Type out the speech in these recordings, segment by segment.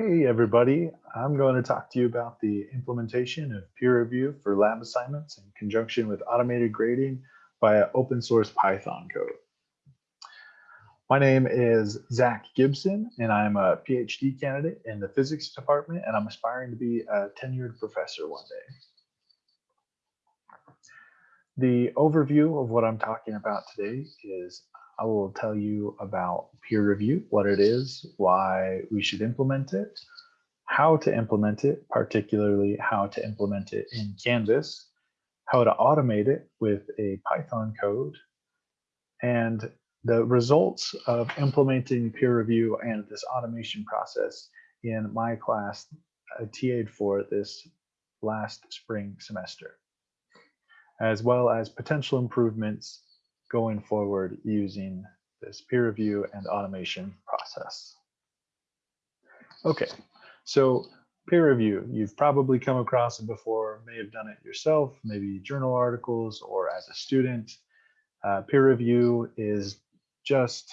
Hey everybody, I'm going to talk to you about the implementation of peer review for lab assignments in conjunction with automated grading via open source Python code. My name is Zach Gibson and I'm a PhD candidate in the physics department and I'm aspiring to be a tenured professor one day. The overview of what I'm talking about today is I will tell you about peer review, what it is, why we should implement it, how to implement it, particularly how to implement it in Canvas, how to automate it with a Python code, and the results of implementing peer review and this automation process in my class I TA'd for this last spring semester, as well as potential improvements going forward using this peer review and automation process. Okay, so peer review, you've probably come across it before, may have done it yourself, maybe journal articles or as a student. Uh, peer review is just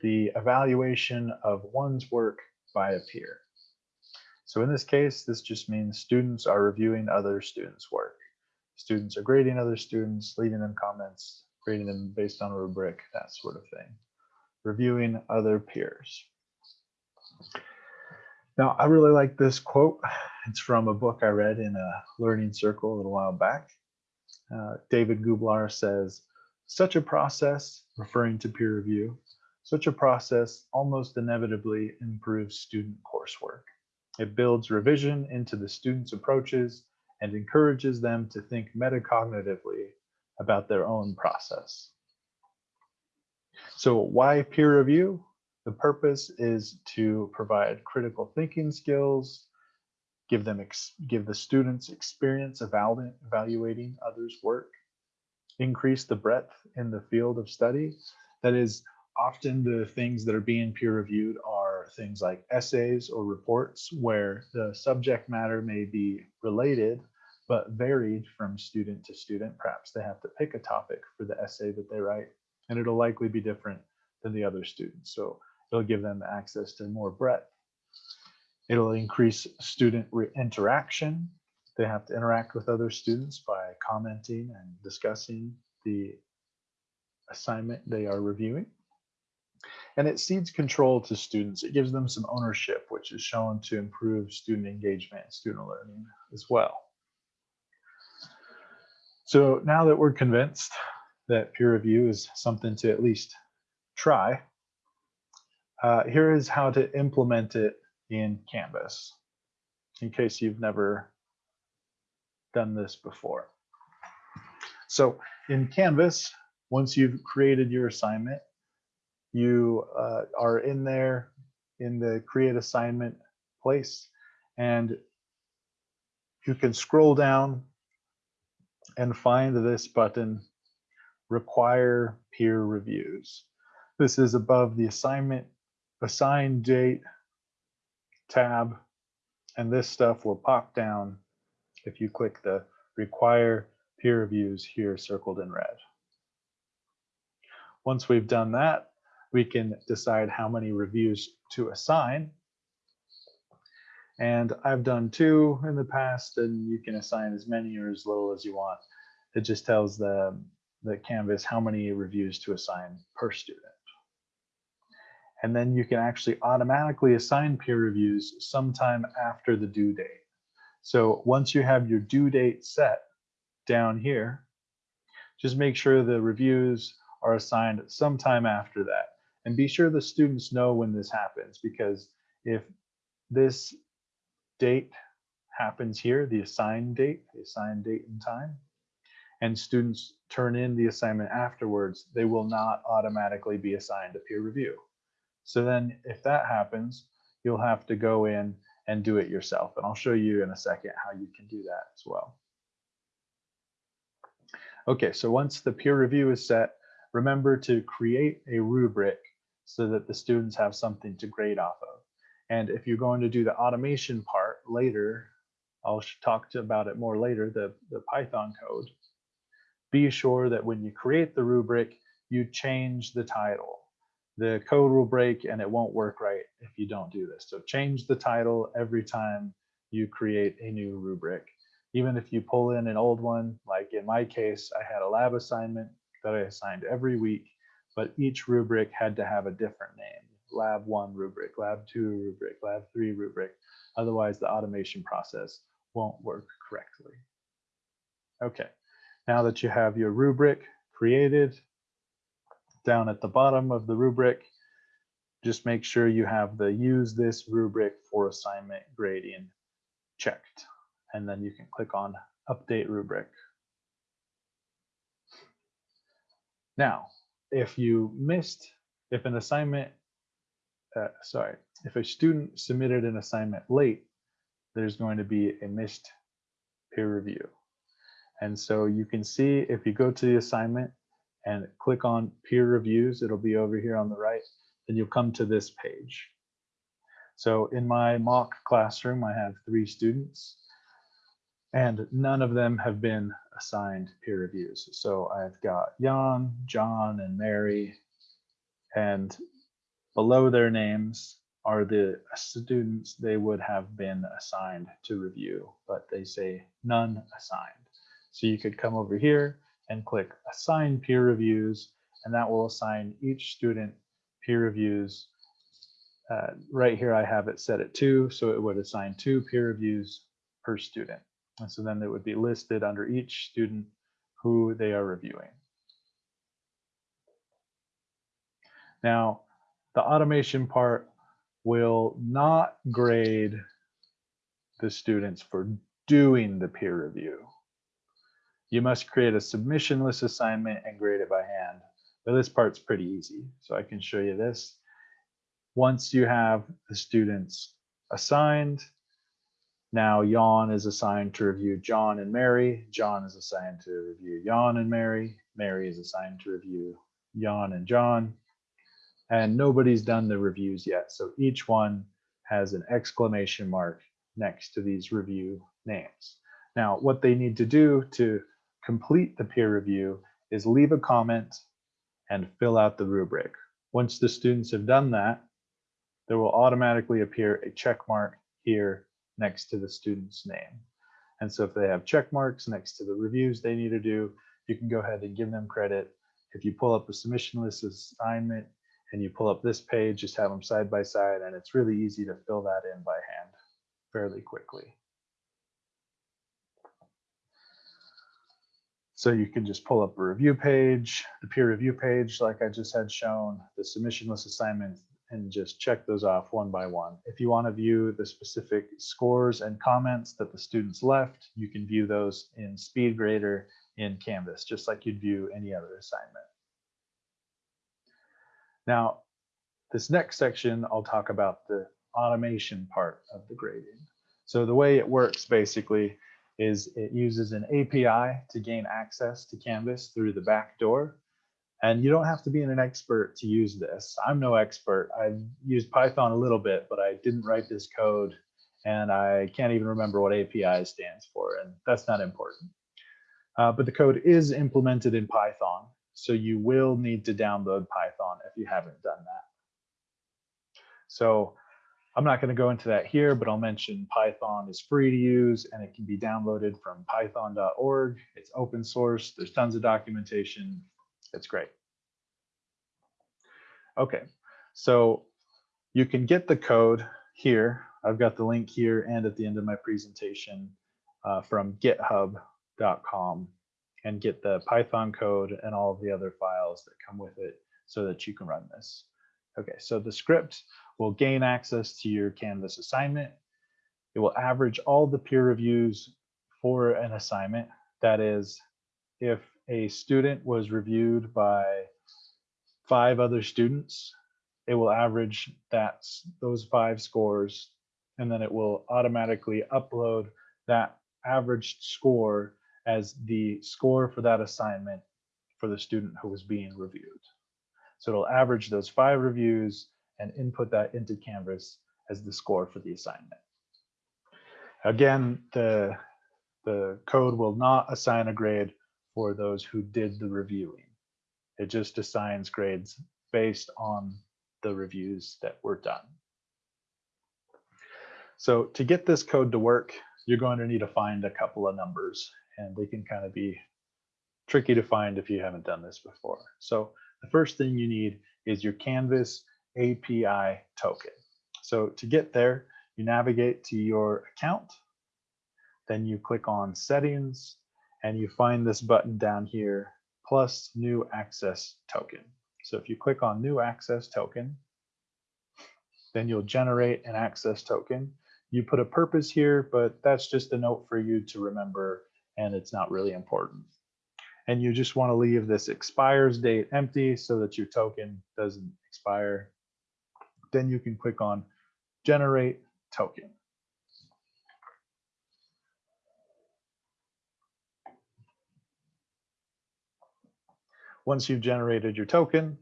the evaluation of one's work by a peer. So in this case, this just means students are reviewing other students' work. Students are grading other students, leaving them comments, grading them based on a rubric, that sort of thing. Reviewing other peers. Now, I really like this quote. It's from a book I read in a learning circle a little while back. Uh, David Gooblar says, such a process, referring to peer review, such a process almost inevitably improves student coursework. It builds revision into the students' approaches and encourages them to think metacognitively about their own process. So why peer review? The purpose is to provide critical thinking skills, give them give the students experience evaluating others' work, increase the breadth in the field of study. That is, often the things that are being peer reviewed are things like essays or reports where the subject matter may be related but varied from student to student. Perhaps they have to pick a topic for the essay that they write, and it'll likely be different than the other students. So it'll give them access to more breadth. It'll increase student interaction. They have to interact with other students by commenting and discussing the assignment they are reviewing. And it cedes control to students. It gives them some ownership, which is shown to improve student engagement and student learning as well. So now that we're convinced that peer review is something to at least try, uh, here is how to implement it in Canvas, in case you've never done this before. So in Canvas, once you've created your assignment, you uh, are in there in the create assignment place and you can scroll down and find this button, require peer reviews. This is above the assignment, assign date tab, and this stuff will pop down if you click the require peer reviews here circled in red. Once we've done that, we can decide how many reviews to assign and I've done two in the past, and you can assign as many or as little as you want. It just tells the, the Canvas how many reviews to assign per student. And then you can actually automatically assign peer reviews sometime after the due date. So once you have your due date set down here, just make sure the reviews are assigned sometime after that. And be sure the students know when this happens because if this date happens here, the assigned date, the assigned date and time, and students turn in the assignment afterwards, they will not automatically be assigned a peer review. So then if that happens, you'll have to go in and do it yourself. And I'll show you in a second how you can do that as well. Okay, so once the peer review is set, remember to create a rubric so that the students have something to grade off of. And if you're going to do the automation part later, I'll talk about it more later, the, the Python code. Be sure that when you create the rubric, you change the title. The code will break and it won't work right if you don't do this. So change the title every time you create a new rubric. Even if you pull in an old one, like in my case, I had a lab assignment that I assigned every week, but each rubric had to have a different name. Lab one rubric, lab two rubric, lab three rubric. Otherwise the automation process won't work correctly. Okay, now that you have your rubric created, down at the bottom of the rubric, just make sure you have the use this rubric for assignment grading checked. And then you can click on update rubric. Now, if you missed, if an assignment, uh, sorry, if a student submitted an assignment late, there's going to be a missed peer review. And so you can see if you go to the assignment and click on peer reviews, it'll be over here on the right, then you'll come to this page. So in my mock classroom, I have three students and none of them have been assigned peer reviews. So I've got Jan, John, and Mary, and below their names are the students they would have been assigned to review, but they say none assigned. So you could come over here and click assign peer reviews, and that will assign each student peer reviews. Uh, right here, I have it set at two, so it would assign two peer reviews per student. And so then it would be listed under each student who they are reviewing. Now, the automation part will not grade the students for doing the peer review. You must create a submissionless assignment and grade it by hand. But this part's pretty easy. So I can show you this. Once you have the students assigned, now Jan is assigned to review John and Mary. John is assigned to review Jan and Mary. Mary is assigned to review Jan and John. And nobody's done the reviews yet. So each one has an exclamation mark next to these review names. Now, what they need to do to complete the peer review is leave a comment and fill out the rubric. Once the students have done that, there will automatically appear a check mark here next to the student's name. And so if they have check marks next to the reviews they need to do, you can go ahead and give them credit. If you pull up a submissionless assignment and you pull up this page, just have them side by side, and it's really easy to fill that in by hand fairly quickly. So you can just pull up a review page, the peer review page, like I just had shown, the submissionless assignment, and just check those off one by one. If you want to view the specific scores and comments that the students left, you can view those in SpeedGrader in Canvas, just like you'd view any other assignment. Now, this next section, I'll talk about the automation part of the grading. So the way it works basically is it uses an API to gain access to Canvas through the back door. And you don't have to be an expert to use this. I'm no expert. I've used Python a little bit, but I didn't write this code and I can't even remember what API stands for, and that's not important. Uh, but the code is implemented in Python, so you will need to download Python if you haven't done that. So I'm not going to go into that here, but I'll mention Python is free to use and it can be downloaded from python.org. It's open source. There's tons of documentation. It's great. Okay, so you can get the code here. I've got the link here and at the end of my presentation uh, from github.com and get the Python code and all of the other files that come with it so that you can run this. Okay, so the script will gain access to your Canvas assignment. It will average all the peer reviews for an assignment. That is, if a student was reviewed by five other students, it will average that those five scores, and then it will automatically upload that averaged score as the score for that assignment for the student who was being reviewed. So it'll average those five reviews and input that into Canvas as the score for the assignment. Again, the, the code will not assign a grade for those who did the reviewing. It just assigns grades based on the reviews that were done. So to get this code to work, you're going to need to find a couple of numbers and they can kind of be tricky to find if you haven't done this before. So the first thing you need is your Canvas API token. So to get there, you navigate to your account, then you click on settings and you find this button down here, plus new access token. So if you click on new access token, then you'll generate an access token. You put a purpose here, but that's just a note for you to remember and it's not really important. And you just want to leave this expires date empty so that your token doesn't expire. Then you can click on generate token. Once you've generated your token,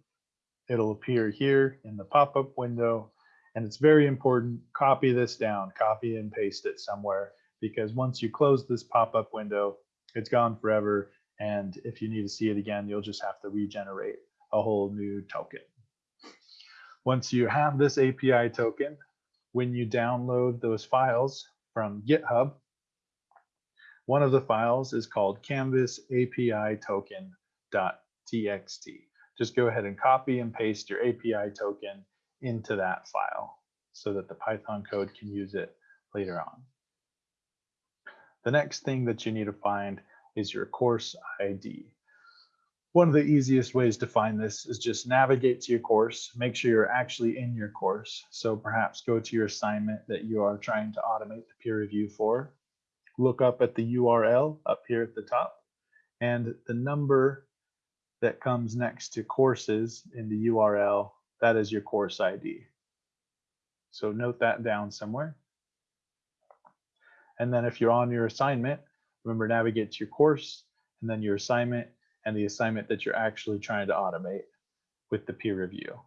it'll appear here in the pop-up window. And it's very important, copy this down, copy and paste it somewhere, because once you close this pop-up window, it's gone forever. And if you need to see it again, you'll just have to regenerate a whole new token. Once you have this API token, when you download those files from GitHub, one of the files is called canvas API token.txt. Just go ahead and copy and paste your API token into that file so that the Python code can use it later on. The next thing that you need to find is your course ID. One of the easiest ways to find this is just navigate to your course, make sure you're actually in your course. So perhaps go to your assignment that you are trying to automate the peer review for. Look up at the URL up here at the top and the number that comes next to courses in the URL, that is your course ID. So note that down somewhere. And then if you're on your assignment, remember navigate to your course and then your assignment and the assignment that you're actually trying to automate with the peer review.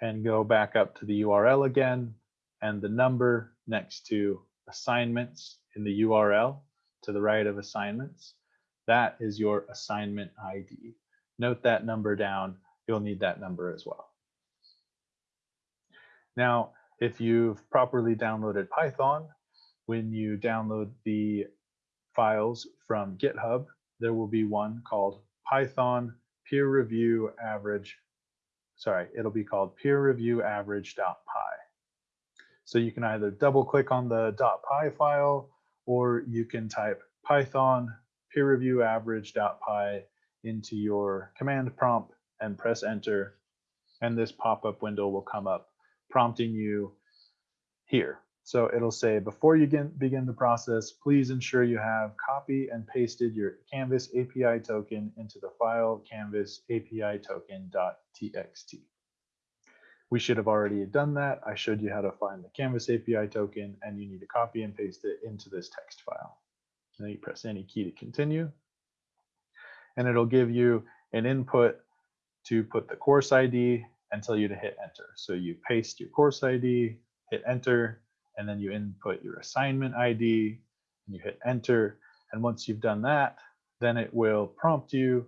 And go back up to the URL again and the number next to assignments in the URL to the right of assignments. That is your assignment ID. Note that number down. You'll need that number as well. Now, if you've properly downloaded Python, when you download the files from GitHub, there will be one called Python peer review average. Sorry, it'll be called peer review average.py. So you can either double click on the .py file or you can type Python peer review average.py into your command prompt and press enter. And this pop-up window will come up prompting you here. So it'll say, before you begin the process, please ensure you have copy and pasted your Canvas API token into the file canvas API token.txt. We should have already done that. I showed you how to find the Canvas API token and you need to copy and paste it into this text file. Then you press any key to continue. And it'll give you an input to put the course ID and tell you to hit enter. So you paste your course ID, hit enter, and then you input your assignment ID and you hit enter. And once you've done that, then it will prompt you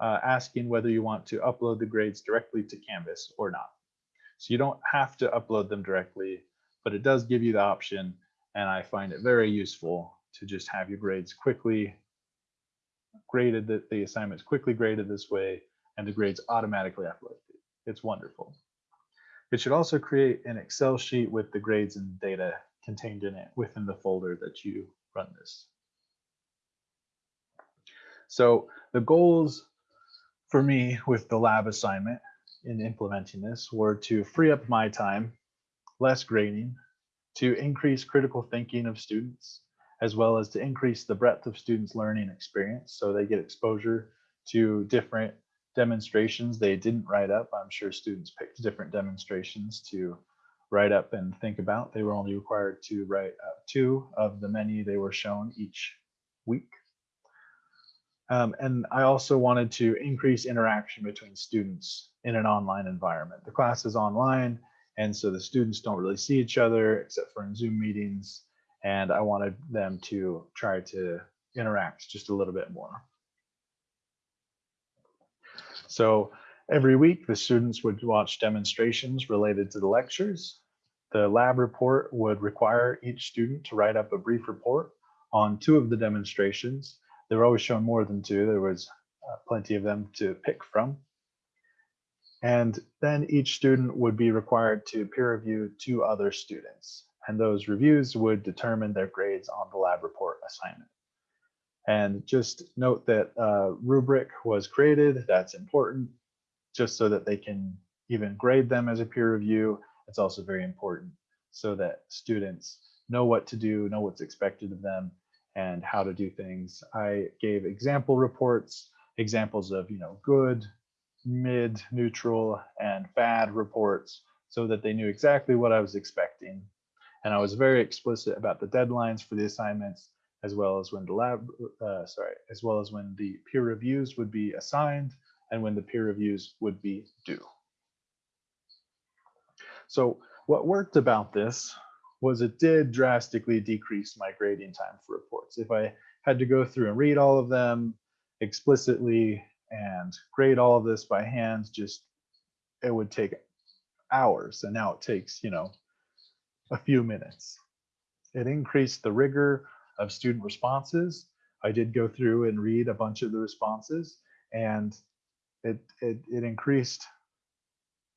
uh, asking whether you want to upload the grades directly to Canvas or not. So you don't have to upload them directly, but it does give you the option. And I find it very useful to just have your grades quickly graded, that the assignments quickly graded this way, and the grades automatically uploaded. It's wonderful. It should also create an Excel sheet with the grades and data contained in it within the folder that you run this. So the goals for me with the lab assignment in implementing this were to free up my time, less grading, to increase critical thinking of students, as well as to increase the breadth of students' learning experience so they get exposure to different demonstrations they didn't write up. I'm sure students picked different demonstrations to write up and think about. They were only required to write up two of the many they were shown each week. Um, and I also wanted to increase interaction between students in an online environment. The class is online, and so the students don't really see each other except for in Zoom meetings. And I wanted them to try to interact just a little bit more. So every week, the students would watch demonstrations related to the lectures. The lab report would require each student to write up a brief report on two of the demonstrations. They were always shown more than two. There was uh, plenty of them to pick from. And then each student would be required to peer review two other students. And those reviews would determine their grades on the lab report assignment. And just note that uh, rubric was created, that's important, just so that they can even grade them as a peer review. It's also very important so that students know what to do, know what's expected of them, and how to do things. I gave example reports, examples of you know good, mid, neutral, and bad reports so that they knew exactly what I was expecting. And I was very explicit about the deadlines for the assignments, as well as when the lab, uh, sorry, as well as when the peer reviews would be assigned and when the peer reviews would be due. So what worked about this was it did drastically decrease my grading time for reports. If I had to go through and read all of them explicitly and grade all of this by hand, just it would take hours. And now it takes, you know, a few minutes. It increased the rigor of student responses. I did go through and read a bunch of the responses and it, it, it increased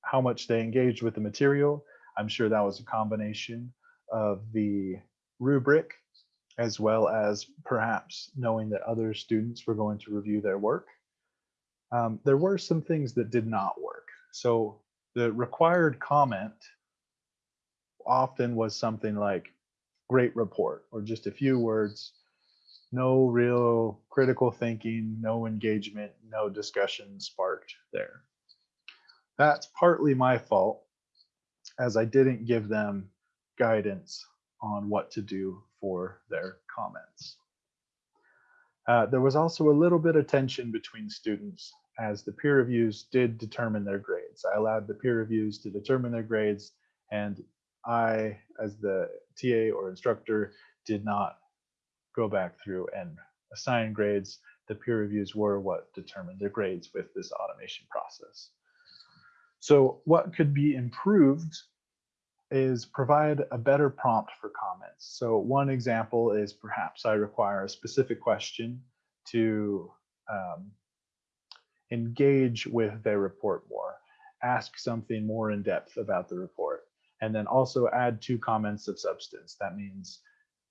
how much they engaged with the material. I'm sure that was a combination of the rubric as well as perhaps knowing that other students were going to review their work um, there were some things that did not work. So the required comment often was something like great report or just a few words, no real critical thinking, no engagement, no discussion sparked there. That's partly my fault as I didn't give them guidance on what to do for their comments. Uh, there was also a little bit of tension between students as the peer reviews did determine their grades. I allowed the peer reviews to determine their grades and I, as the TA or instructor, did not go back through and assign grades. The peer reviews were what determined their grades with this automation process. So what could be improved is provide a better prompt for comments. So one example is perhaps I require a specific question to um, engage with their report more, ask something more in depth about the report, and then also add two comments of substance. That means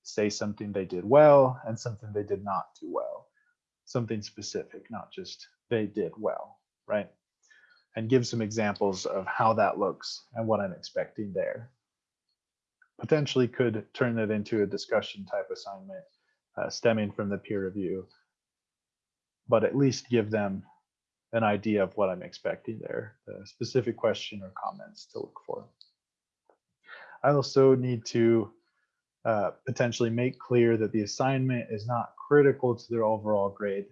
say something they did well and something they did not do well, something specific, not just they did well, right? and give some examples of how that looks and what I'm expecting there. Potentially could turn that into a discussion type assignment uh, stemming from the peer review, but at least give them an idea of what I'm expecting there, the specific question or comments to look for. I also need to uh, potentially make clear that the assignment is not critical to their overall grade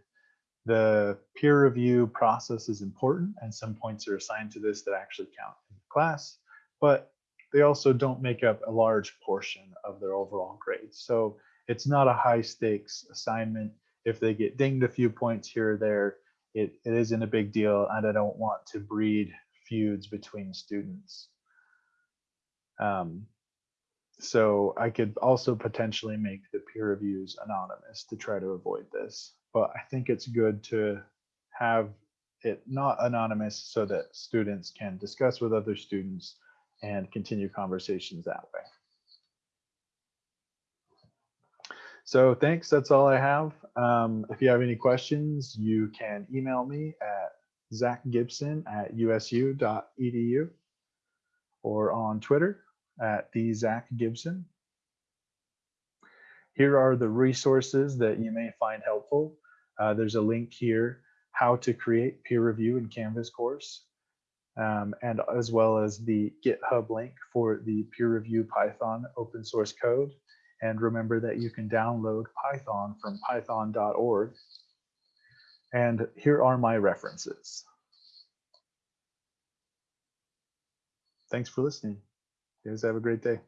the peer review process is important and some points are assigned to this that actually count in the class, but they also don't make up a large portion of their overall grades. So it's not a high stakes assignment. If they get dinged a few points here or there, it, it isn't a big deal and I don't want to breed feuds between students. Um, so I could also potentially make the peer reviews anonymous to try to avoid this but I think it's good to have it not anonymous so that students can discuss with other students and continue conversations that way. So thanks, that's all I have. Um, if you have any questions, you can email me at zachgibson at usu.edu or on Twitter at the Zach Gibson. Here are the resources that you may find helpful. Uh, there's a link here, how to create peer review in Canvas course, um, and as well as the GitHub link for the peer review Python open source code. And remember that you can download Python from python.org. And here are my references. Thanks for listening. You guys have a great day.